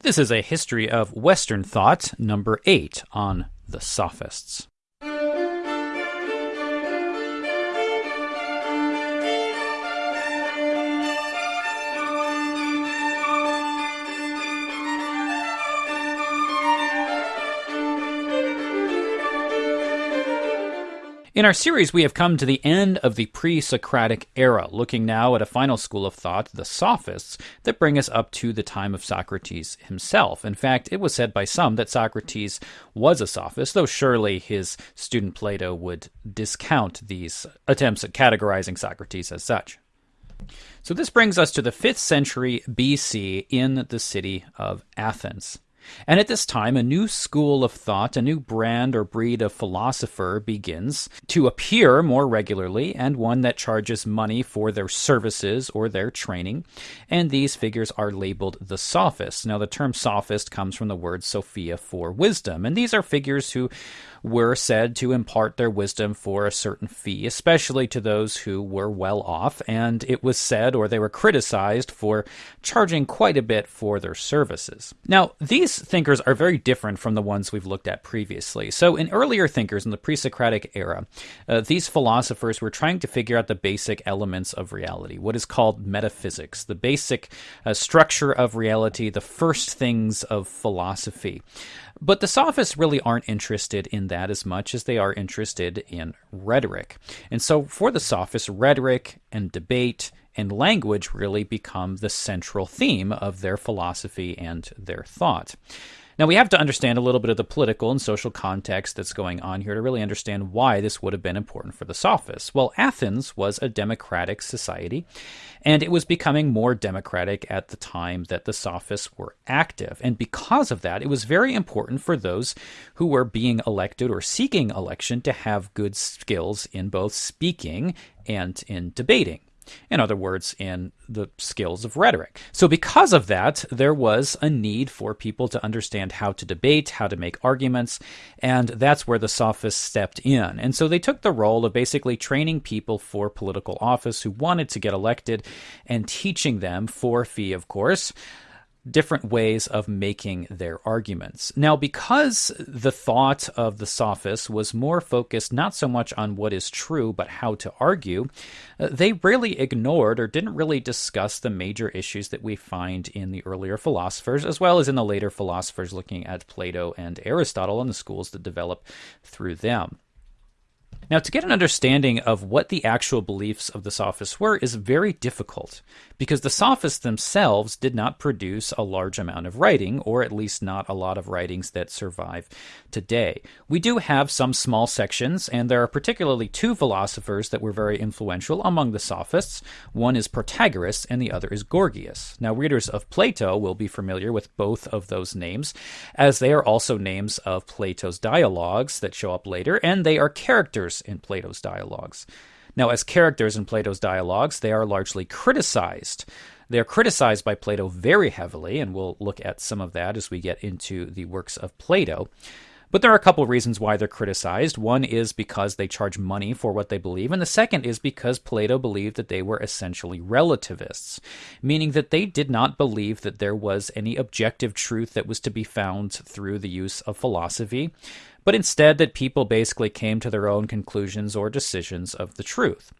This is a history of Western thought, number eight on the Sophists. In our series, we have come to the end of the pre Socratic era, looking now at a final school of thought, the Sophists, that bring us up to the time of Socrates himself. In fact, it was said by some that Socrates was a sophist, though surely his student Plato would discount these attempts at categorizing Socrates as such. So, this brings us to the 5th century BC in the city of Athens. And at this time, a new school of thought, a new brand or breed of philosopher begins to appear more regularly, and one that charges money for their services or their training. And these figures are labeled the sophists. Now, the term sophist comes from the word Sophia for wisdom, and these are figures who were said to impart their wisdom for a certain fee, especially to those who were well off, and it was said or they were criticized for charging quite a bit for their services. Now, these thinkers are very different from the ones we've looked at previously. So, in earlier thinkers in the pre Socratic era, uh, these philosophers were trying to figure out the basic elements of reality, what is called metaphysics, the basic uh, structure of reality, the first things of philosophy. But the sophists really aren't interested in that as much as they are interested in rhetoric. And so for the sophists, rhetoric and debate and language really become the central theme of their philosophy and their thought. Now, we have to understand a little bit of the political and social context that's going on here to really understand why this would have been important for the Sophists. Well, Athens was a democratic society, and it was becoming more democratic at the time that the Sophists were active. And because of that, it was very important for those who were being elected or seeking election to have good skills in both speaking and in debating. In other words, in the skills of rhetoric. So, because of that, there was a need for people to understand how to debate, how to make arguments, and that's where the sophists stepped in. And so they took the role of basically training people for political office who wanted to get elected and teaching them, for fee, of course, different ways of making their arguments. Now, because the thought of the sophists was more focused not so much on what is true, but how to argue, uh, they really ignored or didn't really discuss the major issues that we find in the earlier philosophers, as well as in the later philosophers looking at Plato and Aristotle and the schools that develop through them. Now, to get an understanding of what the actual beliefs of the Sophists were is very difficult because the Sophists themselves did not produce a large amount of writing, or at least not a lot of writings that survive today. We do have some small sections, and there are particularly two philosophers that were very influential among the Sophists. One is Protagoras, and the other is Gorgias. Now, readers of Plato will be familiar with both of those names, as they are also names of Plato's dialogues that show up later, and they are characters in Plato's dialogues. Now, as characters in Plato's dialogues, they are largely criticized. They are criticized by Plato very heavily, and we'll look at some of that as we get into the works of Plato. But there are a couple of reasons why they're criticized. One is because they charge money for what they believe, and the second is because Plato believed that they were essentially relativists, meaning that they did not believe that there was any objective truth that was to be found through the use of philosophy, but instead that people basically came to their own conclusions or decisions of the truth.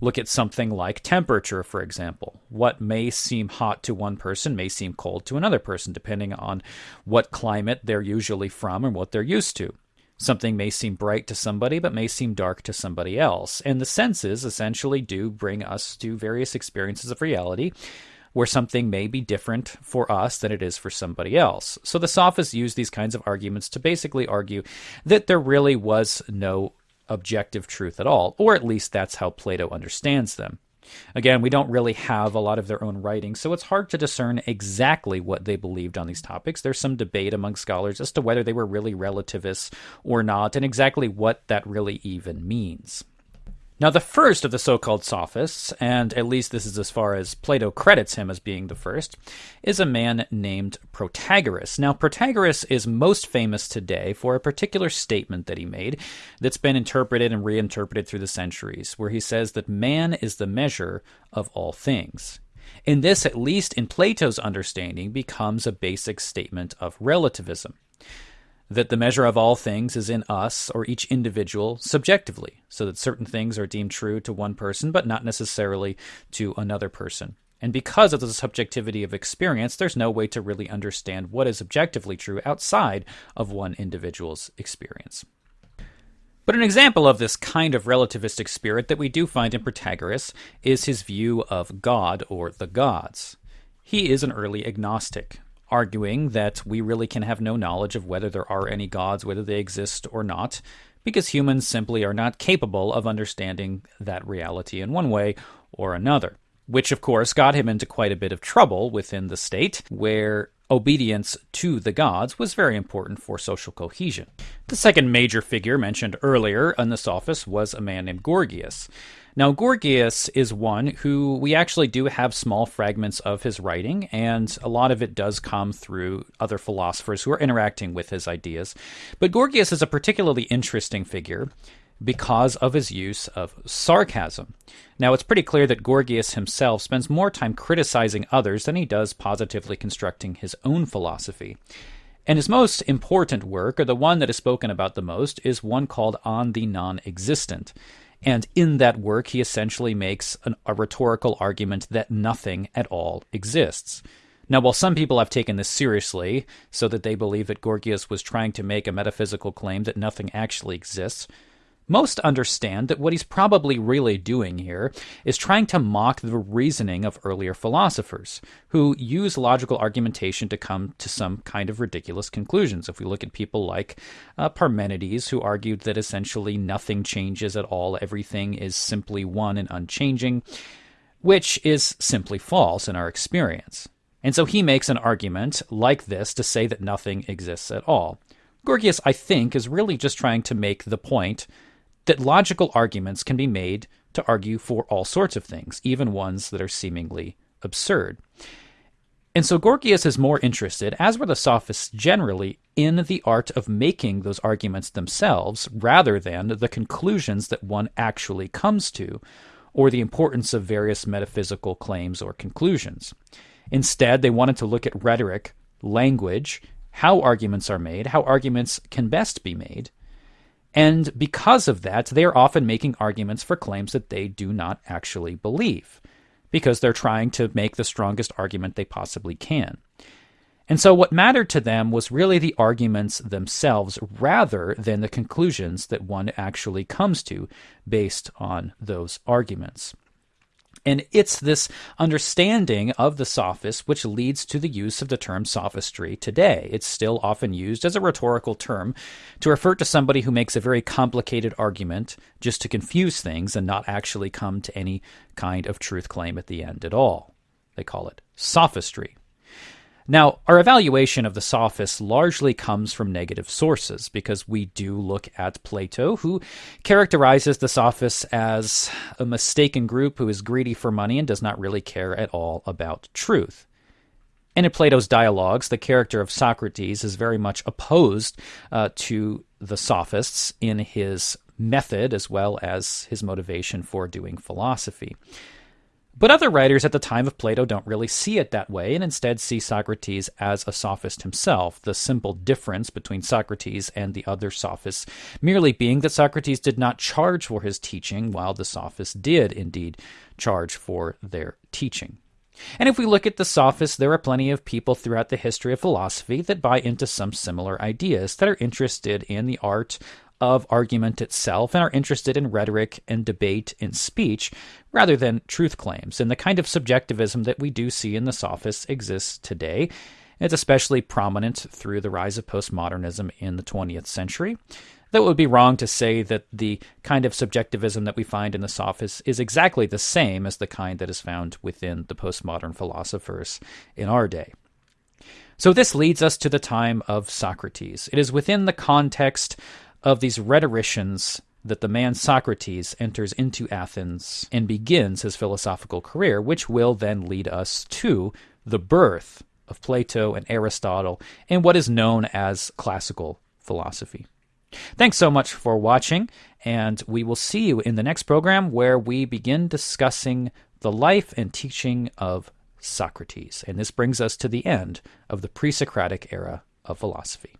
Look at something like temperature, for example. What may seem hot to one person may seem cold to another person, depending on what climate they're usually from and what they're used to. Something may seem bright to somebody, but may seem dark to somebody else. And the senses essentially do bring us to various experiences of reality, where something may be different for us than it is for somebody else. So the sophists use these kinds of arguments to basically argue that there really was no objective truth at all, or at least that's how Plato understands them. Again, we don't really have a lot of their own writing, so it's hard to discern exactly what they believed on these topics. There's some debate among scholars as to whether they were really relativists or not, and exactly what that really even means. Now, the first of the so called sophists, and at least this is as far as Plato credits him as being the first, is a man named Protagoras. Now, Protagoras is most famous today for a particular statement that he made that's been interpreted and reinterpreted through the centuries, where he says that man is the measure of all things. And this, at least in Plato's understanding, becomes a basic statement of relativism that the measure of all things is in us or each individual subjectively, so that certain things are deemed true to one person, but not necessarily to another person. And because of the subjectivity of experience, there's no way to really understand what is objectively true outside of one individual's experience. But an example of this kind of relativistic spirit that we do find in Protagoras is his view of God or the gods. He is an early agnostic, arguing that we really can have no knowledge of whether there are any gods, whether they exist or not, because humans simply are not capable of understanding that reality in one way or another. Which, of course, got him into quite a bit of trouble within the state, where obedience to the gods was very important for social cohesion. The second major figure mentioned earlier in this office was a man named Gorgias. Now, Gorgias is one who we actually do have small fragments of his writing, and a lot of it does come through other philosophers who are interacting with his ideas. But Gorgias is a particularly interesting figure because of his use of sarcasm. Now, it's pretty clear that Gorgias himself spends more time criticizing others than he does positively constructing his own philosophy. And his most important work, or the one that is spoken about the most, is one called On the Non Existent. And in that work, he essentially makes an, a rhetorical argument that nothing at all exists. Now, while some people have taken this seriously, so that they believe that Gorgias was trying to make a metaphysical claim that nothing actually exists, most understand that what he's probably really doing here is trying to mock the reasoning of earlier philosophers who use logical argumentation to come to some kind of ridiculous conclusions. If we look at people like uh, Parmenides, who argued that essentially nothing changes at all, everything is simply one and unchanging, which is simply false in our experience. And so he makes an argument like this to say that nothing exists at all. Gorgias, I think, is really just trying to make the point that logical arguments can be made to argue for all sorts of things, even ones that are seemingly absurd. And so Gorgias is more interested, as were the sophists generally, in the art of making those arguments themselves rather than the conclusions that one actually comes to, or the importance of various metaphysical claims or conclusions. Instead, they wanted to look at rhetoric, language, how arguments are made, how arguments can best be made, and because of that, they are often making arguments for claims that they do not actually believe, because they're trying to make the strongest argument they possibly can. And so, what mattered to them was really the arguments themselves rather than the conclusions that one actually comes to based on those arguments. And it's this understanding of the sophist which leads to the use of the term sophistry today. It's still often used as a rhetorical term to refer to somebody who makes a very complicated argument just to confuse things and not actually come to any kind of truth claim at the end at all. They call it sophistry. Now, our evaluation of the sophists largely comes from negative sources because we do look at Plato, who characterizes the sophists as a mistaken group who is greedy for money and does not really care at all about truth. And in Plato's dialogues, the character of Socrates is very much opposed uh, to the sophists in his method as well as his motivation for doing philosophy. But other writers at the time of Plato don't really see it that way and instead see Socrates as a sophist himself, the simple difference between Socrates and the other sophists merely being that Socrates did not charge for his teaching, while the sophists did indeed charge for their teaching. And if we look at the sophists, there are plenty of people throughout the history of philosophy that buy into some similar ideas, that are interested in the art of argument itself and are interested in rhetoric and debate and speech rather than truth claims. And the kind of subjectivism that we do see in the sophists exists today. It's especially prominent through the rise of postmodernism in the 20th century. That would be wrong to say that the kind of subjectivism that we find in the sophists is exactly the same as the kind that is found within the postmodern philosophers in our day. So, this leads us to the time of Socrates. It is within the context of these rhetoricians that the man Socrates enters into Athens and begins his philosophical career, which will then lead us to the birth of Plato and Aristotle and what is known as classical philosophy. Thanks so much for watching, and we will see you in the next program where we begin discussing the life and teaching of Socrates. And this brings us to the end of the pre Socratic era of philosophy.